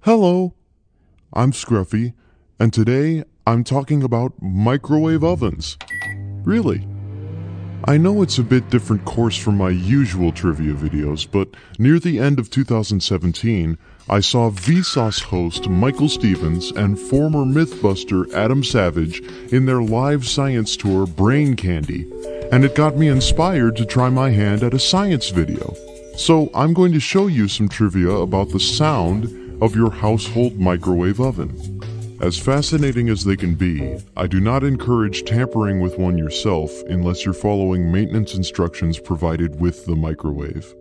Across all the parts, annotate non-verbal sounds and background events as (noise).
Hello, I'm Scruffy, and today I'm talking about microwave ovens. Really? I know it's a bit different course from my usual trivia videos, but near the end of 2017, I saw Vsauce host Michael Stevens and former Mythbuster Adam Savage in their live science tour Brain Candy, and it got me inspired to try my hand at a science video. So I'm going to show you some trivia about the sound of your household microwave oven. As fascinating as they can be, I do not encourage tampering with one yourself unless you're following maintenance instructions provided with the microwave.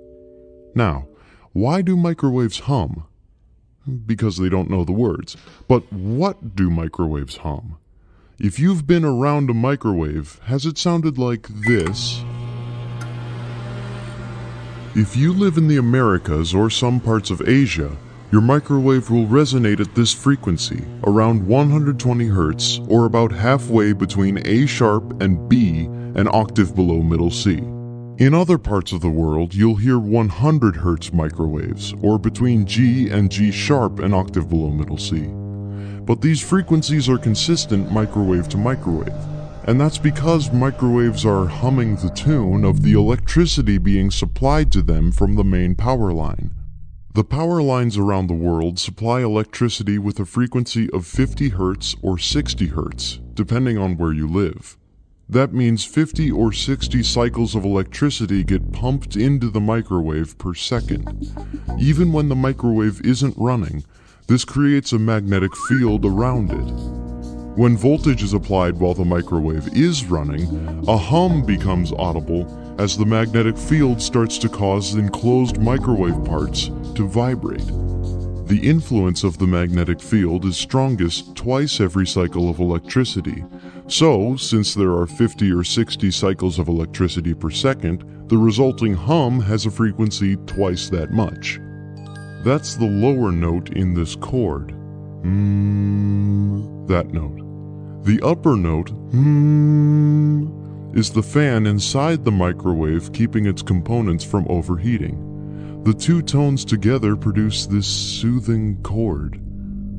Now, why do microwaves hum? Because they don't know the words. But what do microwaves hum? If you've been around a microwave, has it sounded like this? If you live in the Americas or some parts of Asia, your microwave will resonate at this frequency, around 120 Hz or about halfway between A sharp and B, an octave below middle C. In other parts of the world, you'll hear 100 Hz microwaves, or between G and G sharp, an octave below middle C. But these frequencies are consistent microwave to microwave, and that's because microwaves are humming the tune of the electricity being supplied to them from the main power line. The power lines around the world supply electricity with a frequency of 50 Hz or 60 Hz, depending on where you live. That means 50 or 60 cycles of electricity get pumped into the microwave per second. Even when the microwave isn't running, this creates a magnetic field around it. When voltage is applied while the microwave is running, a hum becomes audible as the magnetic field starts to cause enclosed microwave parts to vibrate. The influence of the magnetic field is strongest twice every cycle of electricity. So, since there are 50 or 60 cycles of electricity per second, the resulting hum has a frequency twice that much. That's the lower note in this chord. Mm, that note. The upper note, mm, is the fan inside the microwave keeping its components from overheating. The two tones together produce this soothing chord,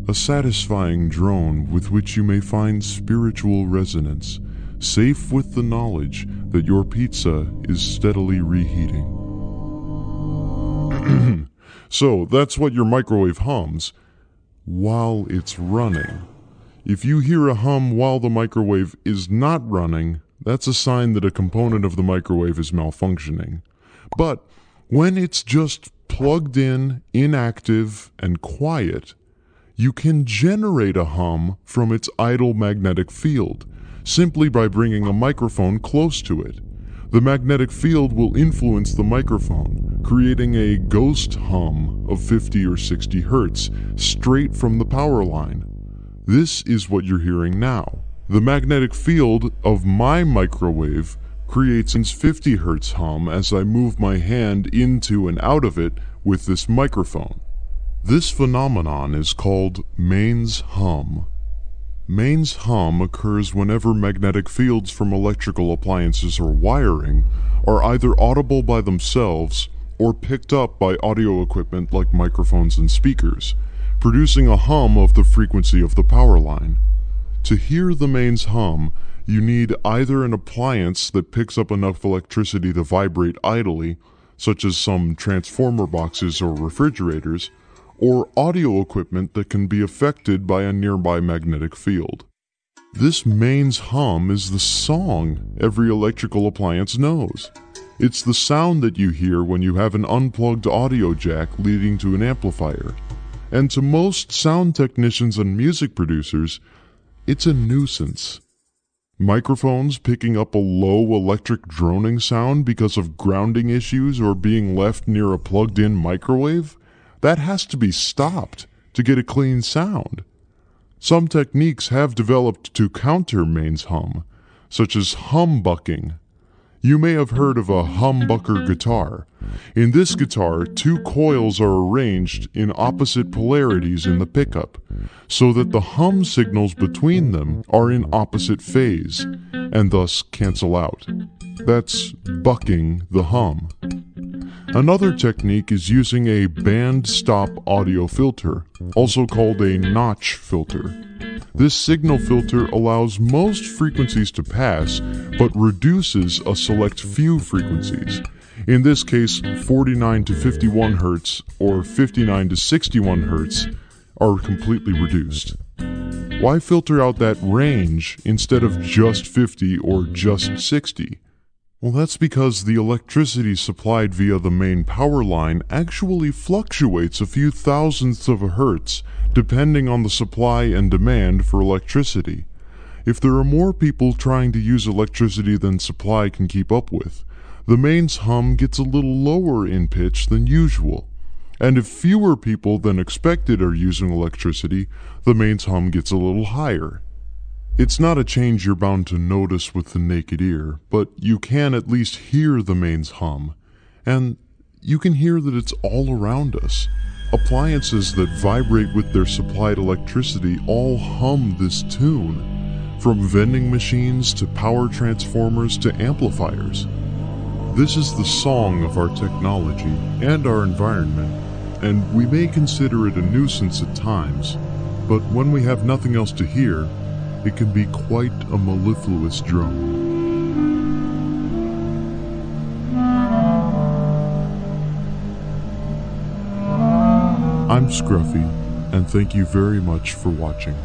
a satisfying drone with which you may find spiritual resonance, safe with the knowledge that your pizza is steadily reheating. (clears throat) so that's what your microwave hums while it's running. If you hear a hum while the microwave is not running, that's a sign that a component of the microwave is malfunctioning. But when it's just plugged in, inactive, and quiet, you can generate a hum from its idle magnetic field simply by bringing a microphone close to it. The magnetic field will influence the microphone, creating a ghost hum of 50 or 60 hertz straight from the power line. This is what you're hearing now. The magnetic field of my microwave creates an 50 Hz hum as I move my hand into and out of it with this microphone. This phenomenon is called mains hum. Mains hum occurs whenever magnetic fields from electrical appliances or wiring are either audible by themselves or picked up by audio equipment like microphones and speakers, producing a hum of the frequency of the power line. To hear the mains hum, you need either an appliance that picks up enough electricity to vibrate idly, such as some transformer boxes or refrigerators, or audio equipment that can be affected by a nearby magnetic field. This mains hum is the song every electrical appliance knows. It's the sound that you hear when you have an unplugged audio jack leading to an amplifier. And to most sound technicians and music producers, it's a nuisance. Microphones picking up a low electric droning sound because of grounding issues or being left near a plugged in microwave? That has to be stopped to get a clean sound. Some techniques have developed to counter mains hum, such as humbucking you may have heard of a humbucker guitar. In this guitar, two coils are arranged in opposite polarities in the pickup, so that the hum signals between them are in opposite phase, and thus cancel out. That's bucking the hum. Another technique is using a band stop audio filter, also called a notch filter. This signal filter allows most frequencies to pass, but reduces a select few frequencies. In this case, 49 to 51 Hz or 59 to 61 Hz are completely reduced. Why filter out that range instead of just 50 or just 60? Well, that's because the electricity supplied via the main power line actually fluctuates a few thousandths of a hertz depending on the supply and demand for electricity. If there are more people trying to use electricity than supply can keep up with, the mains hum gets a little lower in pitch than usual. And if fewer people than expected are using electricity, the mains hum gets a little higher. It's not a change you're bound to notice with the naked ear, but you can at least hear the mains hum. And you can hear that it's all around us. Appliances that vibrate with their supplied electricity all hum this tune, from vending machines to power transformers to amplifiers. This is the song of our technology and our environment, and we may consider it a nuisance at times, but when we have nothing else to hear, it can be quite a mellifluous drone. I'm Scruffy, and thank you very much for watching.